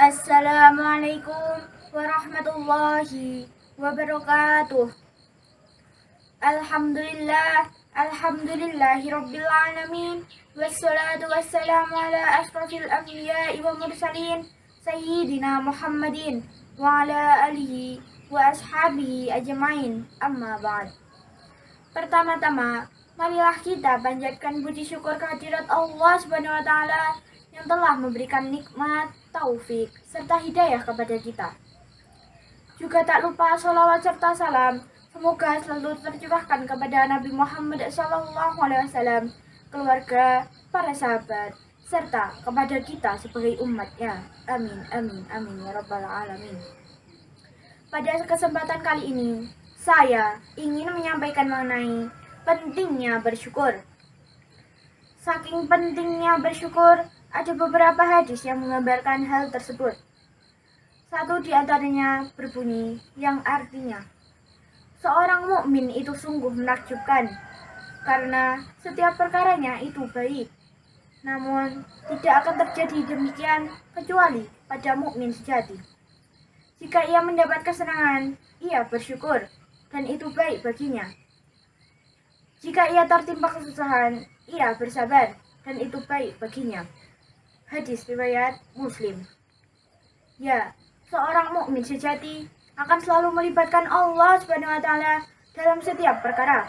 Assalamualaikum warahmatullahi wabarakatuh. Alhamdulillah, alhamdulillahi rabbil alamin. Wassalatu wassalamu ala asrafil anbiya'i wa mursalin sayyidina Muhammadin wa ala alihi wa ashabihi ajmain. Amma ba'd. Pertama-tama, marilah kita panjatkan puji syukur kehadirat Allah taala yang telah memberikan nikmat, taufik, serta hidayah kepada kita. Juga tak lupa salawat serta salam semoga selalu tercurahkan kepada Nabi Muhammad SAW, keluarga, para sahabat, serta kepada kita sebagai umatnya. Amin, amin, amin, ya rabbal alamin. Pada kesempatan kali ini, saya ingin menyampaikan mengenai pentingnya bersyukur. Saking pentingnya bersyukur, ada beberapa hadis yang menggambarkan hal tersebut. Satu di antaranya berbunyi yang artinya, seorang mukmin itu sungguh menakjubkan karena setiap perkaranya itu baik. Namun tidak akan terjadi demikian kecuali pada mukmin sejati. Jika ia mendapat kesenangan, ia bersyukur dan itu baik baginya. Jika ia tertimpa kesusahan, ia bersabar dan itu baik baginya. Hadis riwayat Muslim. Ya, seorang mukmin sejati akan selalu melibatkan Allah Subhanahu wa taala dalam setiap perkara.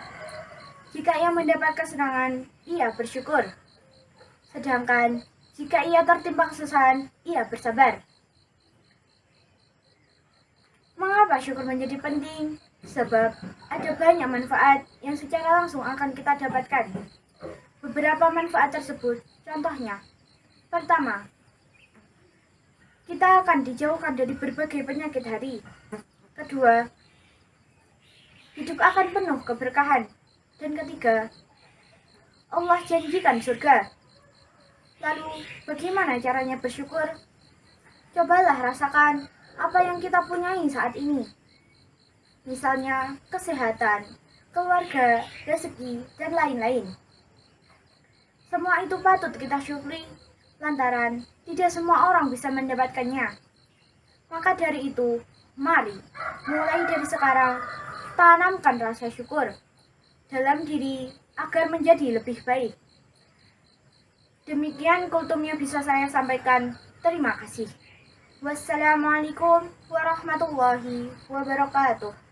Jika ia mendapat kesenangan, ia bersyukur. Sedangkan jika ia tertimpa kesusahan, ia bersabar. Mengapa syukur menjadi penting? Sebab ada banyak manfaat yang secara langsung akan kita dapatkan. Beberapa manfaat tersebut, contohnya, Pertama, kita akan dijauhkan dari berbagai penyakit hari. Kedua, hidup akan penuh keberkahan. Dan ketiga, Allah janjikan surga. Lalu, bagaimana caranya bersyukur? Cobalah rasakan apa yang kita punyai saat ini. Misalnya, kesehatan, keluarga, rezeki, dan lain-lain. Semua itu patut kita syukuri lantaran tidak semua orang bisa mendapatkannya. Maka dari itu, mari mulai dari sekarang tanamkan rasa syukur dalam diri agar menjadi lebih baik. Demikian kultum bisa saya sampaikan. Terima kasih. Wassalamualaikum warahmatullahi wabarakatuh.